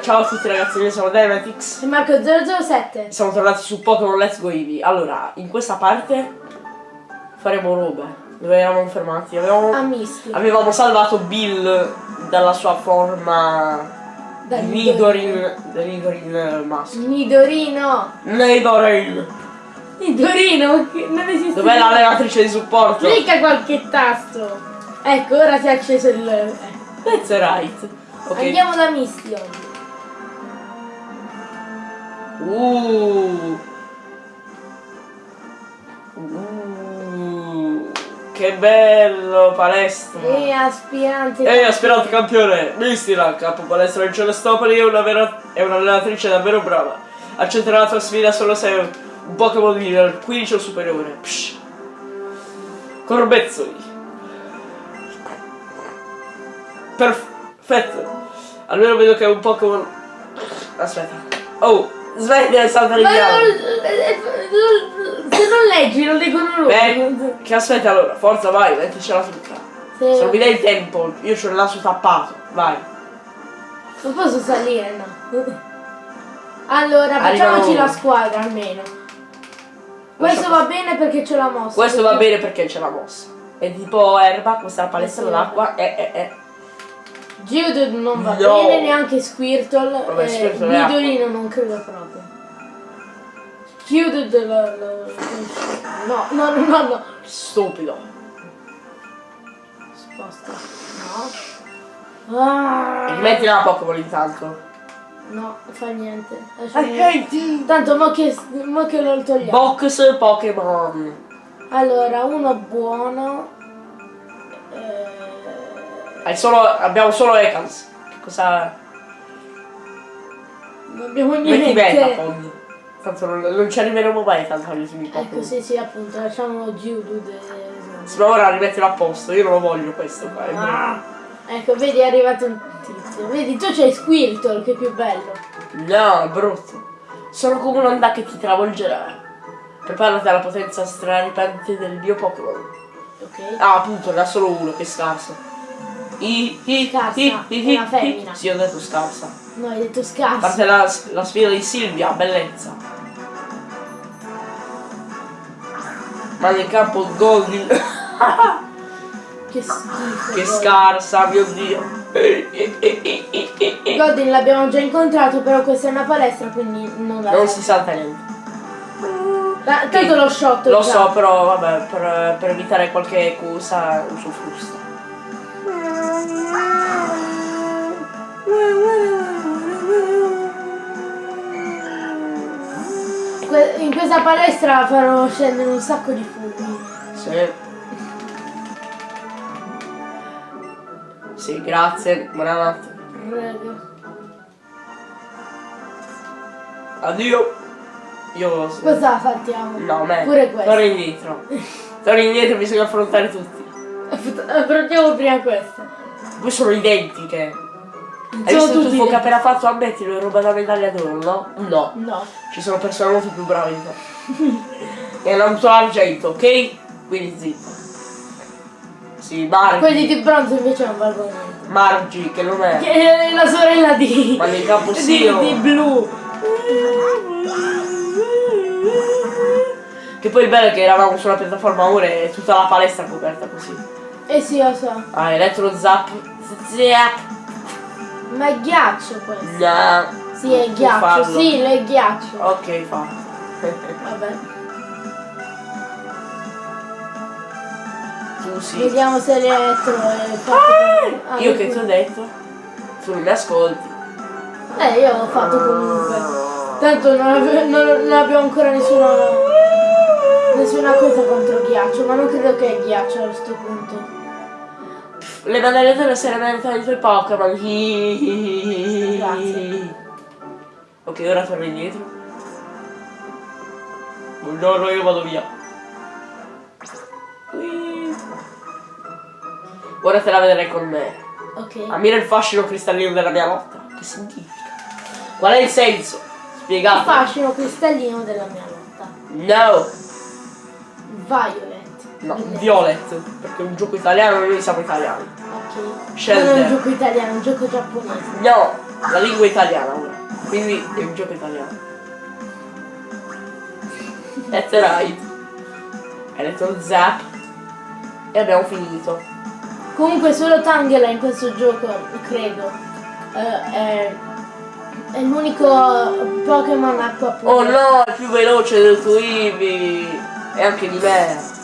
Ciao a tutti ragazzi, noi siamo Dynamitix. E Marco 007. Siamo tornati su Pokémon Let's Go Eevee. Allora, in questa parte faremo robe. Dove eravamo fermati? Avevamo, avevamo salvato Bill dalla sua forma Da Nidorin. Nidorin eh, maschio. Nidorino. Nidorin! Nidorino, non esiste. Dov'è l'allenatrice di supporto? Clicca qualche tasto. Ecco, ora si è acceso il... eh. That's right. Ok. Andiamo da Misty oggi. Uh. Uh. Che bello, palestra. E aspirante. Ehi, aspirante campione, Mistila, capo palestra in Celestopoli, è una vera- è un'allenatrice davvero brava. Accetterà la tua sfida solo se è un Pokémon di livello 15 o superiore. Psh. Corbezzoli. Perfetto. Almeno vedo che è un Pokémon... Aspetta. Oh, smetti di saltare Ma in non, eh, eh, se non leggi, non leggono loro. Beh, che aspetta allora, forza vai, metticela tutta. Se- Se non mi dai il tempo, io c'ho il naso tappato, vai. Non posso salire, no. Allora, facciamoci la squadra almeno. Questo va bene perché c'è la mossa. Questo va perché- bene perché c'è la mossa. È tipo erba, questa è la palestra Sì, d'acqua, è, è, è. Geodude non va No. bene, neanche Squirtle. Vabbè, eh, Squirtle è Nidorino non credo proprio. Geodude lo, lo- No, no, no, no, no. Stupido. Sposta. No. Ah, Rimetti la Pokémon intanto. no, fa niente. I Lasciamo- hate you. Tanto mo che, mo che lo togliamo. Box Pokémon. Allora, uno buono. Eh, solo, abbiamo solo Ekans. Che cosa. non abbiamo Metti niente. Betapod. Tanto non, non ci arriveremo mai tanto agli ultimi Ecco, sì, sì, appunto, lasciamo Geodude. e- Se no ora rimettilo a posto, io non lo voglio questo qua. Ah, ecco, vedi, è arrivato un tizio. Vedi, tu c'hai Squirtle, che è più bello. No, è brutto. Sono come un'onda che ti travolgerà. Preparati alla potenza straripante del mio Pokémon. Ok? Ah, appunto, ne ha solo uno, che scarso. I, i, Scarsa, i, i, i, femmina. Sì, ho detto scarsa. No, hai detto A scarso. parte la, la sfida di Silvia, bellezza. Manda in campo Goldin. Che schifo. che scarsa, mio dio. Godin l'abbiamo già incontrato, però questa è una palestra, quindi non la Non si salta niente. Ta- Tanto lo shot Lo già. so, però vabbè, per, per evitare qualche cosa uso frusta. In questa palestra farò scendere un sacco di fulmini. Sì. Sì, grazie, buonanotte. Prego. Addio. Io... Cosa la saltiamo? No, me. Pure questo. Torno indietro. Torno indietro, bisogna affrontare tutti. Affrontiamo prima questa. Poi sono identiche. Hai Sono visto il tuffo che ha appena fatto? Ammettilo, è roba da medaglia d'oro, no? No. No. Ci sono persone molto più brave di te. È un argento, ok? Quindi zitto. Sì, Margi. Quelli di bronzo invece non valgono niente. Margi, che non è. Che è la sorella di. Ma nel campo di, sì, oh. di blu. Che poi il bello è che eravamo sulla piattaforma ora e tutta la palestra coperta così. Eh sì, lo so. Ah, elettro zap. Zap. Ma è ghiaccio questo. No. Sì, è ghiaccio. farlo. Sì, è ghiaccio. Ok, fa. Vabbè. tu sì. Vediamo se l'elettro è fatto. Ah, Io che ti ho detto? Tu mi ascolti. Eh, io l'ho fatto comunque. Tanto non, non- non abbiamo ancora nessuna. nessuna cosa contro ghiaccio, ma non credo che è ghiaccio a questo punto. Le medaglie d'oro sarebbero i tuoi Pokémon. Grazie. Ok, ora torno indietro. Buongiorno, io vado via. Ora te la vedrai con me. Ok. Ammira il fascino cristallino della mia lotta. Che significa? Qual è il senso? Il Spiegato. fascino cristallino della mia lotta. No. Violet. No, Violet. Perché è un gioco italiano e noi siamo italiani. Ok. Scelta. Non è un gioco italiano, è un gioco giapponese. No. la lingua italiana ora. Quindi è un gioco italiano. That's right. Hai detto zap. E abbiamo finito. Comunque solo Tangela in questo gioco, credo. eh, è, è l'unico Pokémon acqua pura. Oh no, è più veloce del tuo Eevee. E anche di me.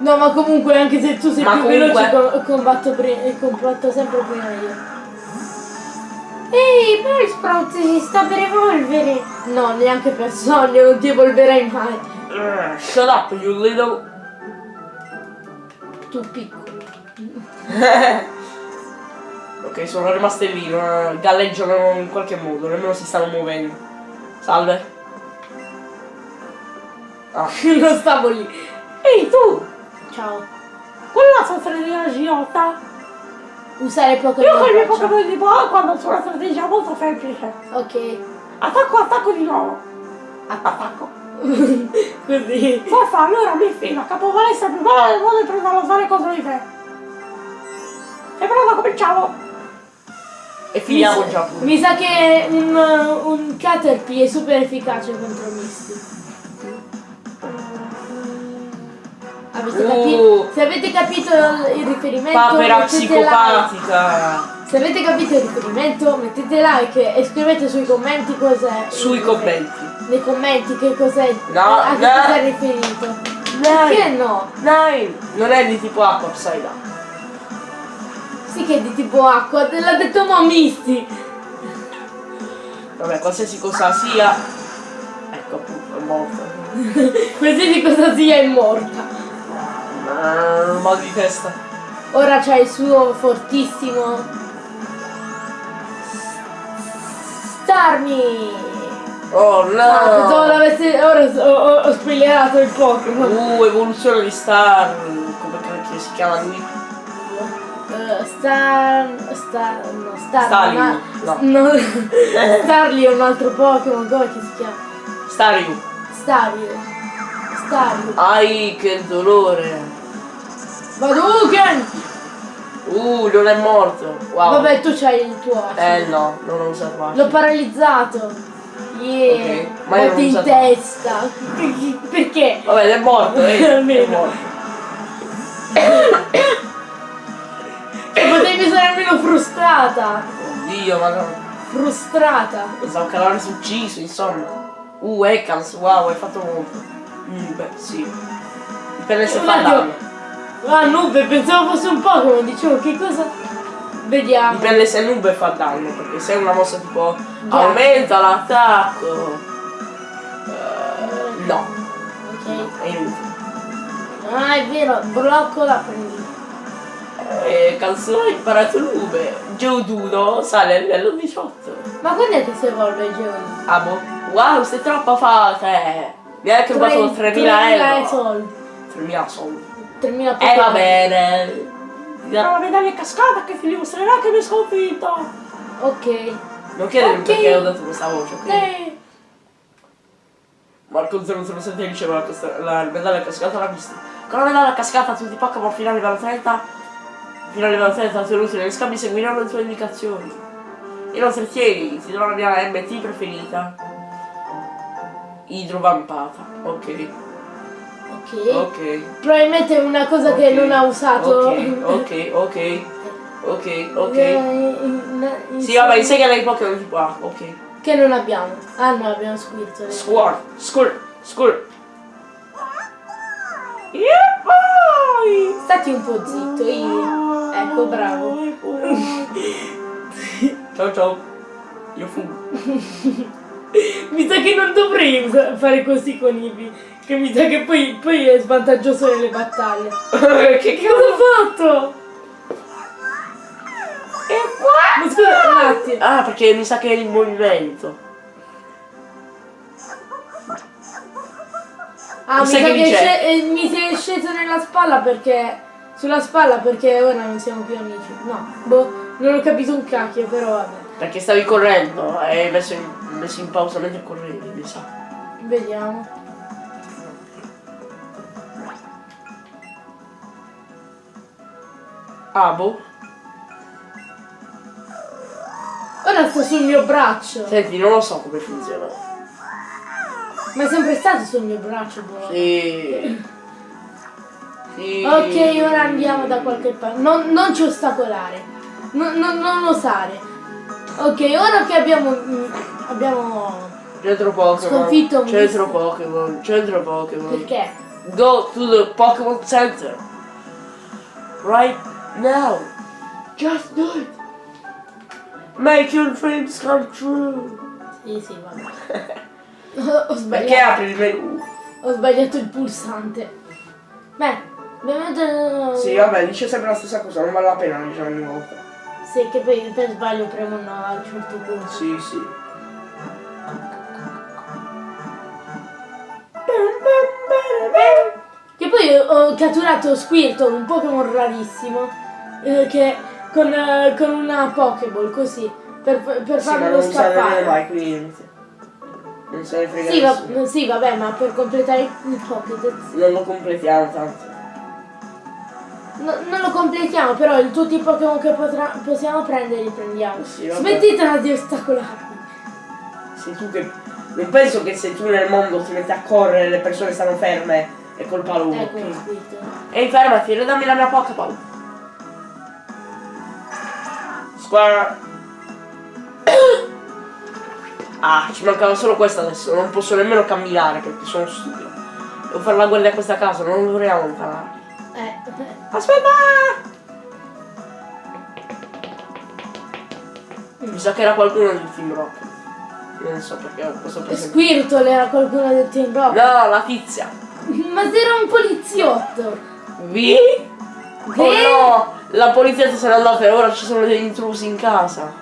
No, ma comunque anche se tu sei Ma più comunque- veloce co- combatto, combatto sempre prima io. Ehi, però Sprout si sta per evolvere. No, neanche per sogno, non ti evolverai mai. Uh, Shut up, you little. Tu piccolo. ok, sono rimaste lì, non- galleggiano in qualche modo, nemmeno si stanno muovendo. Salve. Ah. non stavo lì. Ehi tu! Ciao. Quella sua strategia Giotta. Usare Pokémon. Io con i miei. Pokémon di acqua hanno una strategia molto semplice. Ok. Attacco, attacco di nuovo. Attacco. Così. Forza, allora mi fila, capovalestra prima del mondo e prendo a usare contro di te. Sei pronto? Cominciamo. E finiamo mi, già mi sa che un, un Caterpie è super efficace contro Misty. Capito? Se avete capito il riferimento, Papera mettete like. psicopatica. Se avete capito il riferimento, mettete like e scrivete sui commenti cos'è. Sui commenti. Nei commenti che cos'è. No, a che no. cosa è riferito. Che no? Dai! Non è di tipo acqua, upside down. Sì che è di tipo acqua, te l'ha detto mo Misty. Vabbè, qualsiasi cosa sia. Ecco appunto, è morto. Qualsiasi cosa sia è morta. Ma un mal di testa. Ora c'ha il suo fortissimo Starmie! Oh Ah, pensavo no! l'avesse. Ora ho, ho, ho spoilerato il Pokémon. Uh, evoluzione di Star. Come cacchio si chiama lui? Eh, Star. Star. No, Star. Starly, ma- no. no. Starly è un altro Pokémon, come si chiama? Stariu. Stario. Stario. Ai, che dolore. Hadouken! Uh, non è morto. Wow. Vabbè, tu c'hai il tuo. Eh no, non ho usato L'ho acido. paralizzato. Yeah. Ok, ma io non in testa. Perché? Vabbè, è morto, eh. è Almeno. morto. Non potevi essere almeno frustrata. Oddio, ma no. Frustrata. Pensavo che l'avessi ucciso, insomma. Uh, Ekans, wow, hai fatto molto. Mm, beh, sì. Dipende se Un fa attimo. danno. Ah, Nube, pensavo fosse un Pokémon. Dicevo, che cosa... Vediamo. Dipende se Nube fa danno, perché se è una mossa tipo Già. aumenta l'attacco. eh, no, Ok. è inutile. Ah, è vero, blocco la prendi. E canzone imparato Nube. Geoduno sale a livello 18. Ma quando è che si evolve il Geoduno? Ah boh. Wow, sei troppo forte. Mi hai rubato 3000 euro. soldi. 3000 soldi. 3000 Eh Pokémon. va bene. Ti darò- Darò la medaglia cascata che ti dimostrerà che mi hai sconfitto. Ok. Non chiedermi Ok. perché ho dato questa voce, ok? Eh, Marco 007 diceva la, casta- la medaglia cascata l'ha vista. Con la medaglia cascata tutti i Pokémon fino a livello 30 fino a livello 30 ottenuti negli scambi seguiranno le tue indicazioni. Inoltre tieni, ti do la mia MT preferita. Idrovampata. Ok, ok. ok. Probabilmente è una cosa che ok, non ha usato. Ok, ok, ok. Ok, ok. In- Sì, vabbè, insegnala ai Pokémon tipo A, ok. Che non abbiamo. Ah no, abbiamo Squirtle. Squirt, squirt, squirt. Poi. Stati un po' zitto, io. Ecco, bravo. Ciao ciao. Io fumo. Mi sa che non dovrei fare così con Ivi. Che mi sa che poi, poi è svantaggioso nelle battaglie. che cosa ho fatto? E qua. Ma scusa, un attimo. Ah, perché mi sa che è il movimento. Ah, mi sa che che eh, mi sei sceso nella spalla perché. Sulla spalla perché ora non siamo più amici. No, boh, non ho capito un cacchio, però vabbè. Perché stavi correndo hai messo in, messo in pausa mentre correvi, mi sa. Vediamo. Ah, boh. Ora sta sul mio braccio. Senti, non lo so come funziona. Ma è sempre stato sul mio braccio, bro. Sì. Sì. Ok, ora andiamo da qualche parte. Non, non ci ostacolare. Non, non, non osare. Ok, ora che abbiamo. mm, abbiamo. Centro Pokémon. Sconfitto un Centro. Pokémon. Centro Pokémon. Perché? Go to the Pokemon Center. Right now. Just do it. Make your dreams come true. Sì, sì, vabbè. ho, sbagliato. Perché apri il menu? Ho sbagliato il pulsante. Beh, ovviamente. Sì, vabbè, dice sempre la stessa cosa, non vale la pena diciamo ogni volta. Sì, che poi per sbaglio premo no a un certo punto. Sì, sì. Ho catturato Squirtle, un Pokémon rarissimo, eh, che con, eh, con una Pokéball così, per, per Sì, farlo scappare. mai, quindi non se ne frega Sì, va- sì, vabbè, ma per completare il Pokédex. Non lo completiamo tanto. No- non lo completiamo, però il- tutti i Pokémon che potrà- possiamo prendere li prendiamo. Sì, vabbè. Smettitela di ostacolarmi. Sei tu che. Non penso che se tu nel mondo ti metti a correre le persone stanno ferme è colpa loro. Ecco ok? lo Squirtle. Ehi fermati, ridammi la mia Pokéball. Square. Ah, ci mancava solo questa adesso, non posso nemmeno camminare perché sono stupido. Devo fare la guardia a questa casa, non dovremmo imparare. Eh. Aspetta! Mi sa che era qualcuno del Team Rocket. Non so perché ho questo presente. Squirtle era qualcuno del Team Rocket. No, la tizia. Ma era un poliziotto. Vi? Oh Ve? no! La polizia se n'è andata e ora ci sono degli intrusi in casa.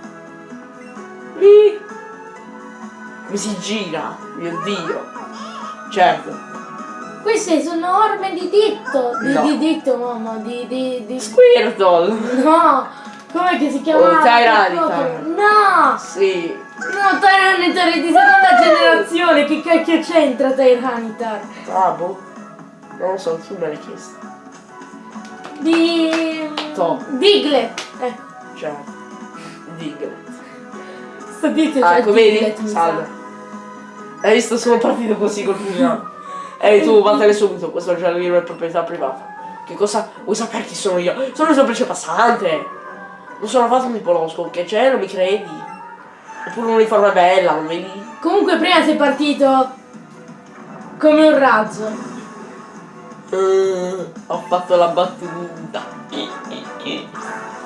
Vi? Come si gira? Mio dio. Certo. Queste sono orme di ditto. Di, No. di ditto, mamma. Di, di, di... Squirtle! No! Com'è che si chiama? Oh, Tyranitar. No! Sì. No, Tyranitar è di seconda generazione. Che cacchio c'entra Tyranitar? Ah, boh. Non lo so, tu me l'hai chiesto. Di... To. Diglett. Ecco. Certo. Diglett. Sto dito Ah, c'è ecco, vedi? Salve. sa. Hai visto? Sono partito così col pugnale. Ehi tu, vattene subito, questo giardino è proprietà privata. Che cosa? Vuoi sapere chi sono io? Sono un semplice passante. Non sono affatto un tipolosco, che c'è, non mi credi? Oppure un'uniforme bella, non vedi? Comunque prima sei partito come un razzo. Eh, ho fatto la battuta.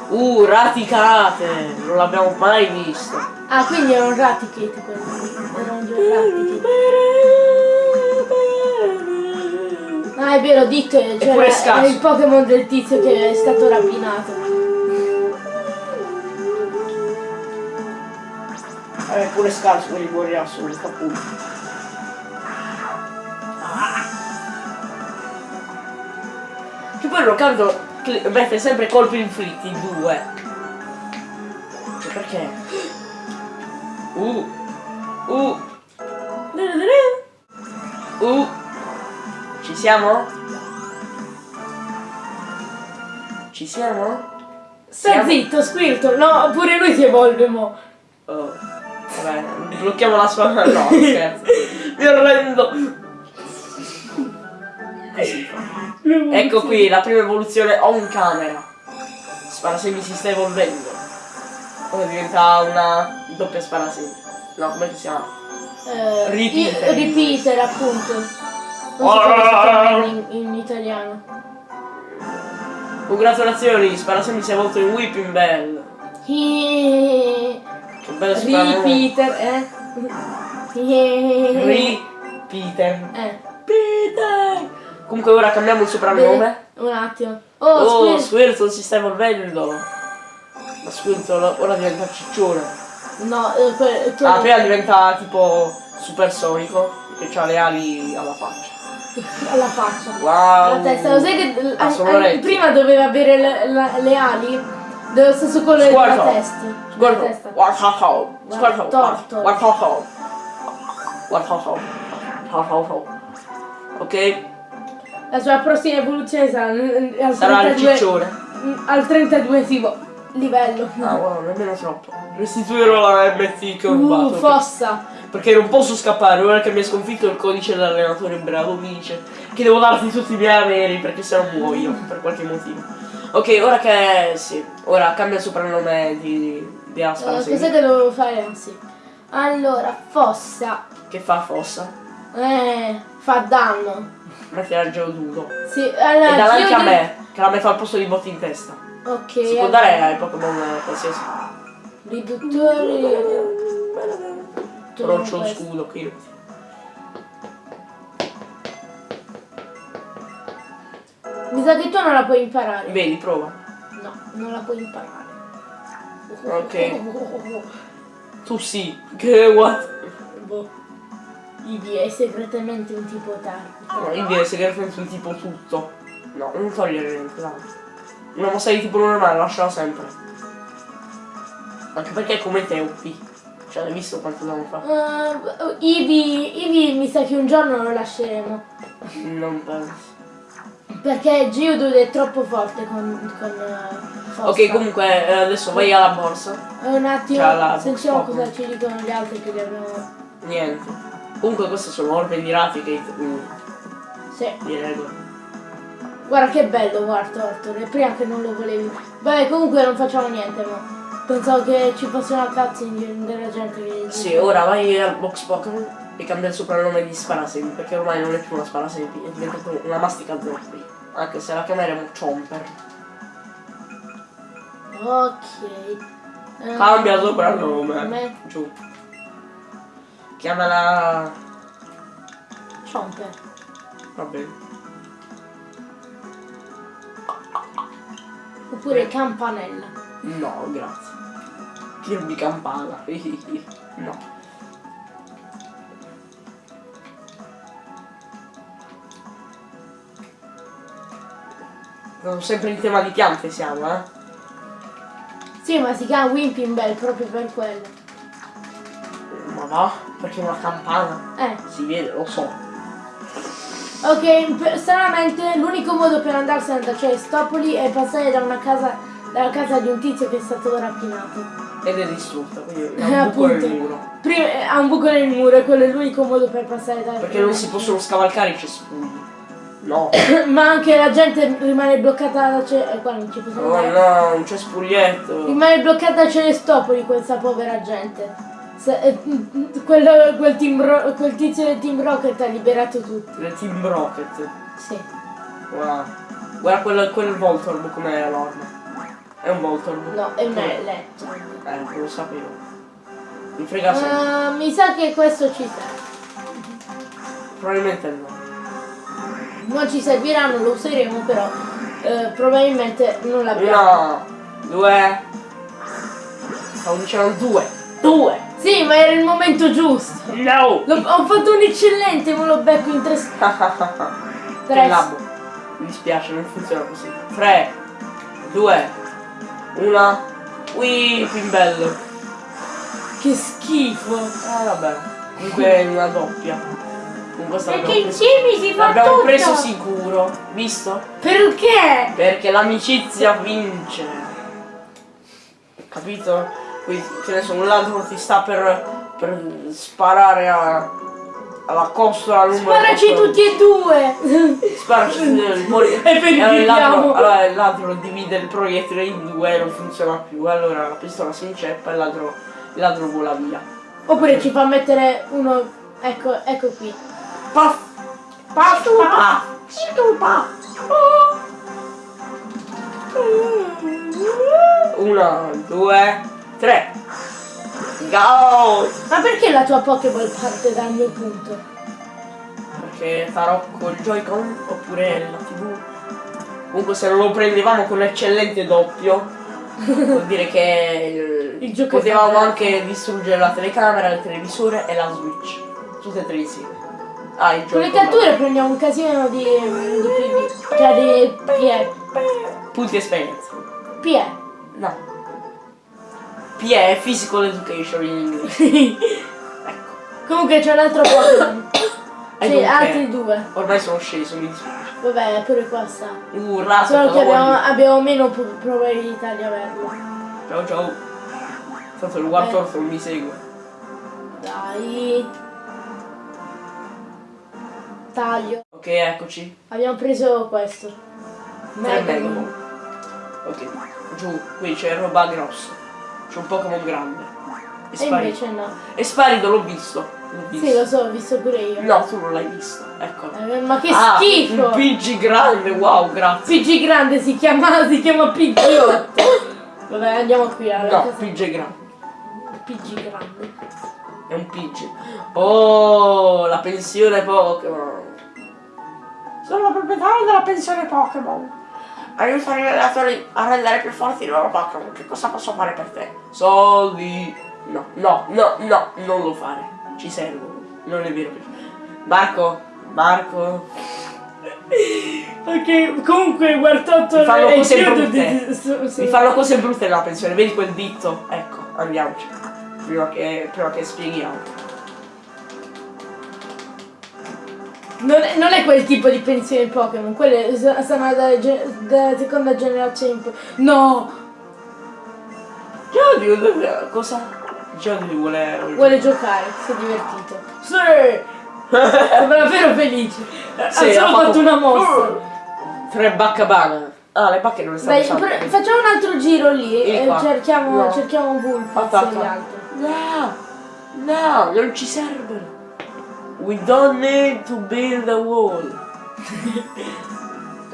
Uh, raticate! Non l'abbiamo mai visto. Ah, quindi era un Raticate quello. Era un Raticate. Ah, è vero, è, cioè, è il Pokémon del tizio che è stato rapinato. È pure scarso per i buoni assoluti, appunto. Che poi l'ho capito che mette sempre colpi inflitti in due. Cioè, perché? Uh. Uh. Uh. Ci siamo? Ci siamo? Sta zitto, Squirtle, no, pure lui si evolve mo. Oh. Vabbè, blocchiamo la sua. No, scherzo. Mi arrendo. Così fa. Ecco qui la prima evoluzione on camera. Sparasemi si sta evolvendo. Ora diventa una doppia sparasemi. No, come si chiama? Eh, Repeater. Repeater, appunto. Non so chiama in, in italiano. Congratulazioni, Sparasemi si è evolto in Whipping Bell. Che Che bello sparanome. Repeater, eh? Repeater. Eh, Peter. Comunque ora cambiamo il soprannome. un attimo. Oh, Oh, Squirtle. Si sta evolvendo. Ma Squirtle ora diventa ciccione. No, eh, que- che- Ah, prima diventa tipo supersonico, che ha le ali alla faccia. alla faccia. Wow! La testa, lo sai che prima doveva avere le, la- le ali dello stesso colore della testa. Warthog, Squirtle, Warthog. Warthog, Warthog, Warthog. Ok? La sua prossima evoluzione sarà al Sarà il 32 ciccione. mm, al 32esimo livello. Ah, wow, nemmeno troppo. Restituirò la MT che ho Uh, rubato. fossa. perché non posso scappare, ora che mi ha sconfitto il codice dell'allenatore bravo mi dice che devo darti tutti i miei averi perché se no muoio per qualche motivo. Ok, ora che sì, ora cambia il soprannome di, di Aspara Eh, sì. cos'è che dovevo fare? Sì. Allora, fossa. Che fa fossa? Eh, fa danno. Metti al geodudo. Sì, E allora. dà anche a me, che la metto al posto di botti in testa. Ok. Si può allora, dare ai Pokémon qualsiasi. Riduttori. Però c'ho lo scudo qui. Mi sa che tu non la puoi imparare. Vedi, prova. No, non la puoi imparare. Ok. Tu sì. Che what? Boh. Ivi è segretamente un tipo tardo. No, io direi segretamente un tipo tutto. No, non togliere niente. Una mossa di tipo normale, lasciala sempre. Anche perché è come te OP. Cioè, hai visto quanto danno fa? Uh, Ivi, Ivi mi sa che un giorno lo lasceremo. Non penso. Perché Geodude è troppo forte con, con uh. Ok, comunque eh, adesso vai alla borsa. Eh, Un attimo, sentiamo Pokémon. cosa ci dicono gli altri che li abbiamo... Niente. Comunque queste sono orbe di Raticate, quindi Sì. di regola. Guarda che bello War Torture, prima che non lo volevi. Vabbè, comunque non facciamo niente, ma pensavo che ci fosse una cutscene della gente che... Sì, ora vai al box Pokémon e cambia il soprannome di Sparasempi, perché ormai non è più una Sparasempi, è diventato una mastica zoppi. Anche se la chiameremo Chomper. Ok. Eh, Cambia soprannome. Come? Giù. Chiamala. Chomper. Va bene. Oppure Campanella. No, grazie. Kirby campana. no. Siamo sempre in tema di piante siamo, eh? Sì, ma si chiama Wimpinbell proprio per quello. Ma va? Perché è una campana? Eh. Si vede, lo so. Ok, stranamente l'unico modo per andarsene da Cestopoli è passare da una casa, dalla casa di un tizio che è stato rapinato. Ed è distrutta, quindi è Eh, un buco nel appunto. muro. Prima ha un buco nel muro e quello è l'unico modo per passare da Perché non si possono scavalcare i cespugli. No. Ma anche la gente rimane bloccata Ce... eh, qua non ci possiamo Oh andare. no, un cespuglietto. Rimane bloccata a Celestopoli questa povera gente. Se- eh, quel, quel, team Ro- quel tizio del Team Rocket ha liberato tutti. Le Team Rocket. Sì. Guarda, guarda quel, quel Voltorb com'è l'orma. È un Voltorb. No, è un Eh, Electro. Eh, lo sapevo. Mi frega sempre. Ah, mi sa che questo ci serve. Probabilmente no. Non ci servirà, non lo useremo, però eh, probabilmente non l'abbiamo. Uno, due. Stavo dicendo due. Due! Sì, ma era il momento giusto. No! L'ho- ho fatto un eccellente, me lo becco in tre. Tre. labbo. Mi dispiace, non funziona così. Tre, due, una. Ui, pimbello. Che schifo. Ah vabbè. Comunque è una doppia. Con questa Perché insieme si fa L'abbiamo tutto. preso sicuro, visto? Perché? Perché l'amicizia vince. Capito? Qui che ne so, un ladro ti sta per, per sparare a, alla costola numero Sparaci 14. tutti e due. Sparaci poi E poi li allora il ladro, allora il ladro divide il proiettile in due e non funziona più. Allora la pistola si inceppa e il ladro, il ladro vola via. Oppure ci fa mettere uno. Ecco, ecco qui. Paf! Paf, Ah! Stupa. Una, due, tre. Go! Ma perché la tua Pokéball parte dal mio punto? Perché farò col Joy-Con oppure la TV. Comunque se non lo prendevamo con eccellente doppio, vuol dire che Il il- potevamo anche distruggere la telecamera, il televisore e la Switch. Tutte e tre insieme. Ah, il Con le Joy-Con. catture prendiamo un casino di. di. Cioè di PE. Punti esperienza. PE. No. PE è Physical Education in inglese. ecco. Comunque c'è un altro Pokémon. Sì, altri due. Ormai sono sceso, mi dispiace. Vabbè, pure qua sta. Uh, Solo che abbiamo, abbiamo meno probabilità di averlo. Ciao ciao. Tanto il quarto Eh. non mi segue. Dai. Taglio. Ok, eccoci. Abbiamo preso questo. Tre Mega Megaball. Ok, giù, qui c'è roba grossa. C'è un Pokémon grande. È E sparito. invece no. È sparito, l'ho visto. L'ho visto. Sì, lo so, ho visto pure io. No, tu non l'hai visto. Eccolo. Eh, ma che Ah, schifo! Un PG grande, wow, grazie. PG grande si chiama, si chiama PG8. Vabbè, andiamo qui alla No, casa. PG grande. PG grande. È un PG. Oh, la pensione Pokémon. Sono proprietario della pensione Pokémon. Aiuta i allenatori a rendere più forti i loro Pokémon. Che cosa posso fare per te? Soldi. No, no, no, no, non lo fare. Ci servono. Non è vero. Marco, Marco. Ok, comunque Guartotto Mi fanno cose brutte. di- Mi fanno cose brutte nella pensione. Vedi quel ditto? Ecco, andiamoci. Prima che, prima che spieghiamo. Non è, non è quel tipo di pensione Pokémon, quelle sono dalla, dalla seconda generazione. in poi. No! Giorgio, cosa? Giorgio vuole... Vuole giocare, si è divertito. Sì! Sembra davvero felice. Sì, ha solo ha fatto una mossa. Tre bacca banana. Ah, le bacche non le stanno pre- facciamo un altro giro lì Vieni e qua. cerchiamo, No. cerchiamo Vulpix Aspetta. e gli altri. No, no, non ci servono. We don't need to build a wall.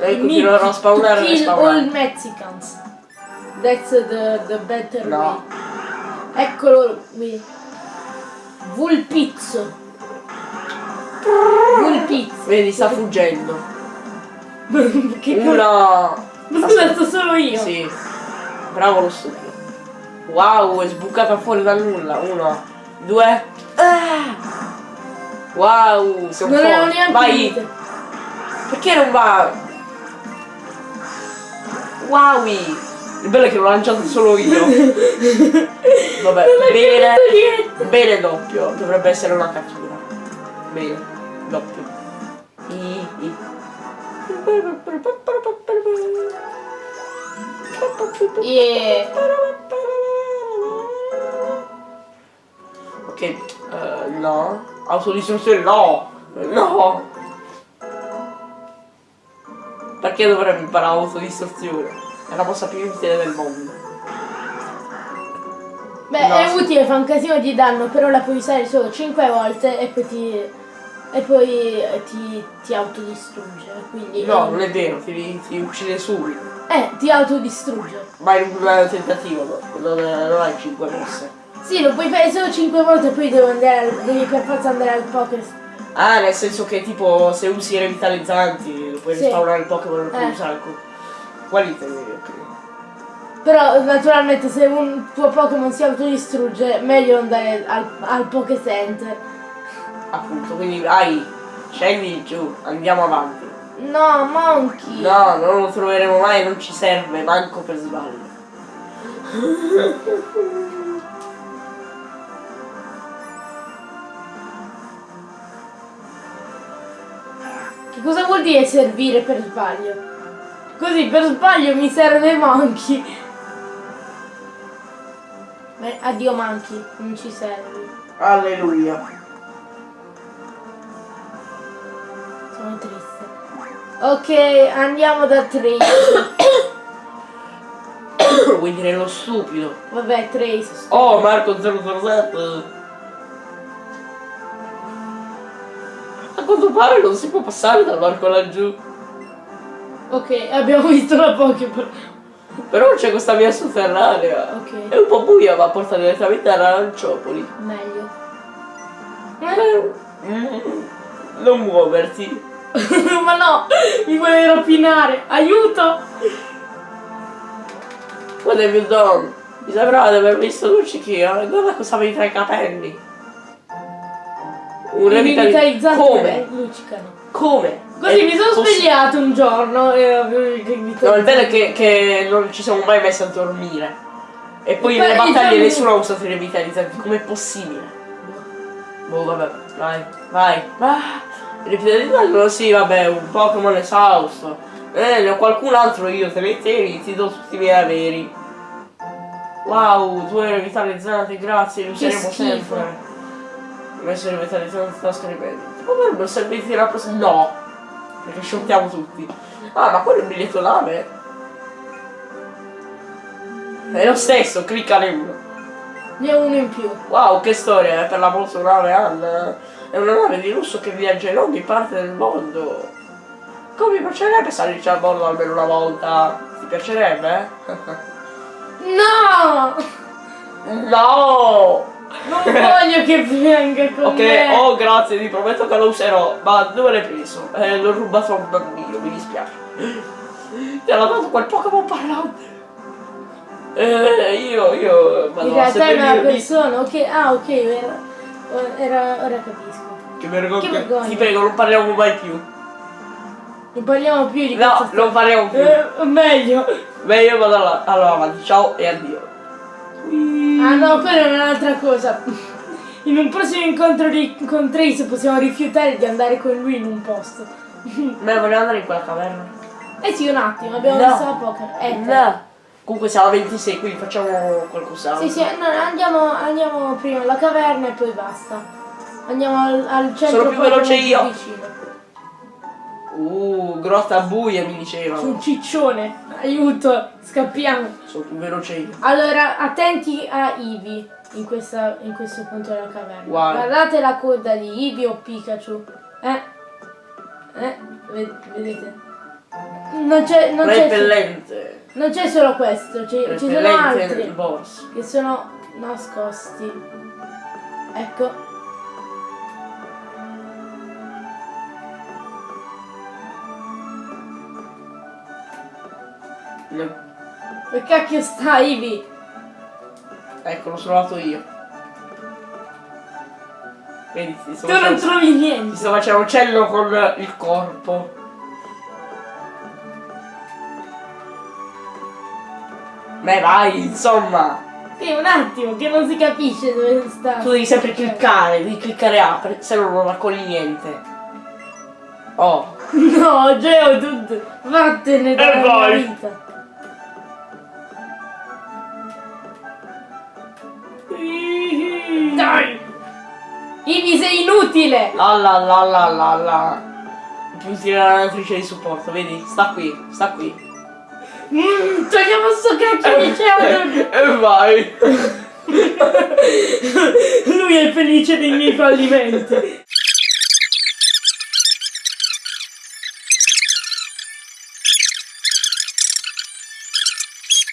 e We continuerò a spawnare e kill all. Mexicans. That's the, the better No. way. Eccolo qui. Vulpizzo. Vulpizzo. Vedi, sta fuggendo. che? Una... Ma scusa, solo io. Sì. Bravo lo stupido. Wow, è sbucata fuori dal nulla. Uno, due. Ah! Wow, un Non po'. neanche Vai. finito. Perché non va? Wow! Il bello è che l'ho lanciato solo io. Vabbè, bene. Bene doppio. Dovrebbe essere una cattura. Bene, doppio. I, i. Yeah. Ok, eh, no. Autodistruzione no! No! Perché dovremmo imparare autodistruzione? È la mossa più utile del mondo. Beh, No, è sì. utile, fa un casino di danno, però la puoi usare solo 5 volte e poi ti. e poi eh, ti, ti autodistrugge. Quindi. No, non è vero, ti, ti uccide subito. Eh, ti autodistrugge. Ma in un tentativo, no? non, non hai 5 mosse. Sì, lo puoi fare solo 5 volte e poi devi, andare, al- devi per forza andare al poker. Ah, nel senso che tipo se usi i revitalizzanti lo puoi Sì. rispawnare il Pokémon lo puoi Eh. usare con. Quali? Ok. Però naturalmente se un tuo Pokémon si autodistrugge, meglio andare al, al Poké Center. Appunto, quindi vai, scendi giù, andiamo avanti. No, Monkey! No, non lo troveremo mai, non ci serve, manco per sbaglio. Che cosa vuol dire servire per sbaglio? Così per sbaglio mi serve Monkey. Beh, addio Monkey, non ci servi. Alleluia. Sono triste. Ok, andiamo da Trace. Vuoi dire lo stupido? Vabbè, Trace. Oh, Marco 007. Quanto pare non si può passare dal varco laggiù. Ok, abbiamo visto la Pokéball. Però c'è questa via sotterranea. Ok, È un po' buia, ma porta direttamente a Aranciopoli. meglio. Mm, Non muoverti. Ma no, mi vuole rapinare. Aiuto! What have you done? Mi sembrava di aver visto Luccichino. Guarda cosa avevi tra i capelli. Un I revitali- rivitalizzanti Come? luccicano. Come? Così È mi sono svegliato un giorno e i rivitalizzanti. No, il bello è che, che non ci siamo mai messi a dormire. E poi E nelle battaglie nessuno ha usato i revitalizzanti. Com'è possibile? Boh, vabbè, vai, vai. Ah, i revitalizzanti? No, sì, vabbè, un Pokémon esausto. Eh, ne ho qualcun altro io, te ne tieni, ti do tutti i miei averi. Wow, due revitalizzate, grazie, li useremo sempre. Ho messo revitalizzante in tasca ripeto. Potrebbero servirti la prossima. No! Perché shottiamo tutti. Ah, ma quello è un biglietto nave. È lo stesso, cliccane uno. Ne ho uno in più. Wow, che storia, è per la nave Anna. È una nave di lusso che viaggia in ogni parte del mondo. Come mi piacerebbe salirci a bordo almeno una volta? Ti piacerebbe? No! no! Non voglio che venga con Ok, me. oh grazie, ti prometto che lo userò. Ma dove l'hai preso? Eh, l'ho rubato a un bambino, mi dispiace. Ti hanno dato quel Pokémon parlante. Eh, io, io... In Madonna, realtà è una persona, ok, ah ok, era, era- ora capisco. Che vergogna. Che vergogna. Ti prego, non parliamo mai più. Non parliamo più di No, questo non parliamo più. Eh, meglio. Beh, io vado alla- allora avanti, ciao e addio. Ah no, quella è un'altra cosa. In un prossimo incontro di, con Trace possiamo rifiutare di andare con lui in un posto. Ma vogliamo andare in quella caverna? Eh sì, un attimo, abbiamo No. visto la poker. Eh, No. Comunque siamo a 26, quindi facciamo qualcos'altro. Sì, sì, no, andiamo, andiamo prima alla caverna e poi basta. Andiamo al, al centro Sono più veloce io. vicino. Uh, grotta buia mi Su dicevano. un ciccione. Aiuto, scappiamo. Sono più veloce io. Allora, attenti a Eevee in, questa, in questo punto della caverna. Guarda. Guardate la coda di Eevee o Pikachu. Eh? Eh? Ve- Vedete? Non c'è, non c'è, Repellente. non c'è solo questo, ci sono altri borso. che sono nascosti. Ecco. Ne- Dove cacchio sta Eevee? Ecco, l'ho trovato io. Vedi, ti sto Tu non facendo, trovi ti niente. sto facendo uccello con il corpo. Beh, vai, insomma. Sì, un attimo, che non si capisce dove sta. Tu devi sempre cliccare, devi cliccare A, per- se no non raccogli niente. Oh. No, Geodude, vattene dalla mia vai. vita. Ivi sei inutile! La la la la la la. Più tiranatrice di supporto, vedi? Sta qui, sta qui. Mm, togliamo sto cacchio di Geodude! E vai! Lui è felice dei miei fallimenti.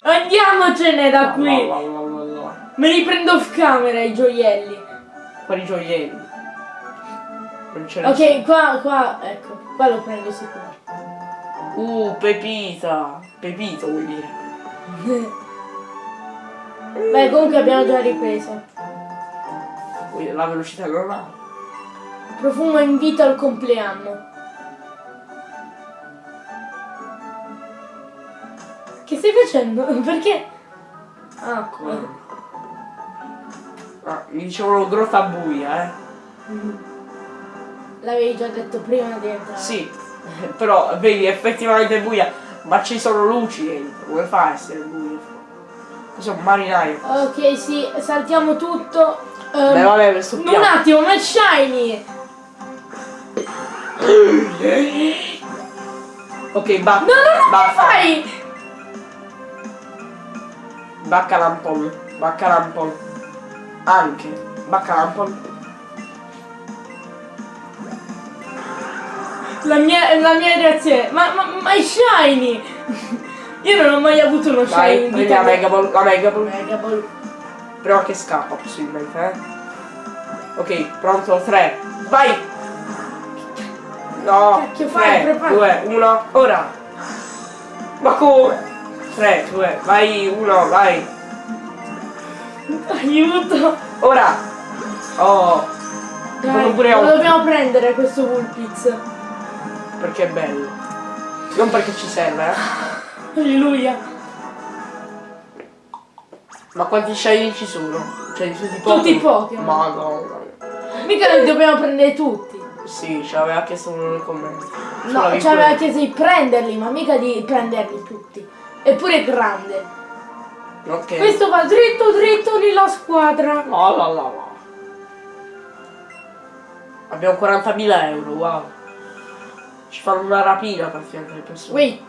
Andiamocene da qui! La, la, la, la, la. Me li prendo off camera i gioielli. Quali gioielli? Ok, qua, qua, ecco, qua lo prendo sicuro. Uh, Pepita. Pepito vuoi dire? Beh, comunque abbiamo già ripreso. La velocità normale. Profumo invito al compleanno. Che stai facendo? Perché? Ah, Come? Ah, mi dicevano grotta buia, eh. l'avevi già detto prima di entrare. Sì, però vedi effettivamente è buia, ma ci sono luci dentro, come fa a essere buio? Cos'è un marinaio? Ok, sì, saltiamo tutto. Ehm, Beh vabbè, questo un piano. attimo, ma è shiny! Ok, ba No, no, no, che basta. fai? Baccalampon, baccalampon. Anche, baccalampon. La mia, la mia reazione, ma, ma, ma è shiny! Io non ho mai avuto uno shiny Dai, in prendi la mia. Mega Ball, la Mega Ball. Mega Ball. Prima che scappa possibilmente, eh. Ok, pronto, 3. Vai! No, Cacchio fai? 3, Prepara- 2, 1, ora! Ma come? 3, 2, vai, 1, vai! Aiuto! Ora! Oh, Dai, pure lo dobbiamo prendere questo Vulpix. perché è bello. Non perché ci serve, eh. Alleluia. Ma quanti shiny ci sono? Cioè di tutti i Tutti i Pokémon? Madonna. Mica li dobbiamo prendere tutti. Sì, ce l'aveva chiesto uno nei commenti. Ce No, ci aveva chiesto di prenderli, ma mica di prenderli tutti. Eppure è grande. Ok. Questo va dritto dritto nella squadra. No, no, no, no. Abbiamo 40.000 euro, wow. Ci fanno una rapina praticamente le persone. Wait.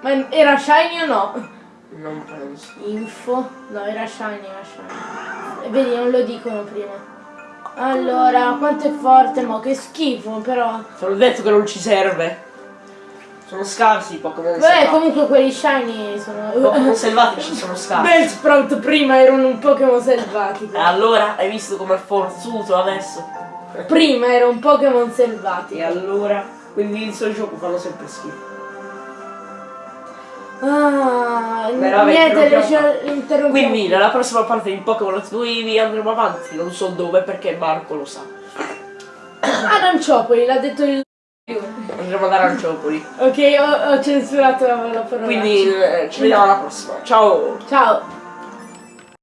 Ma era shiny o no? Non penso. Info. No, era shiny, era shiny. E vedi, non lo dicono prima. Allora, quanto è forte, mo che schifo, però. Te l'ho detto che non ci serve. Sono scarsi i Pokémon Beh, comunque quelli shiny sono. Pokémon selvatici sono scarsi. Bellsprout prima erano un Pokémon selvatico. E allora hai visto com'è forzuto adesso? Prima era un Pokémon selvatico. E allora quelli del suo gioco fanno sempre schifo. Ah, niente, le interrompiamo. Quindi nella prossima parte di Pokémon Eevee andremo avanti, non so dove perché Marco lo sa. Aranciopoli, l'ha detto il. Andremo ad Aranciopoli. Ok, ho, ho censurato la, la parola. Quindi eh, ci vediamo alla prossima. Ciao! Ciao.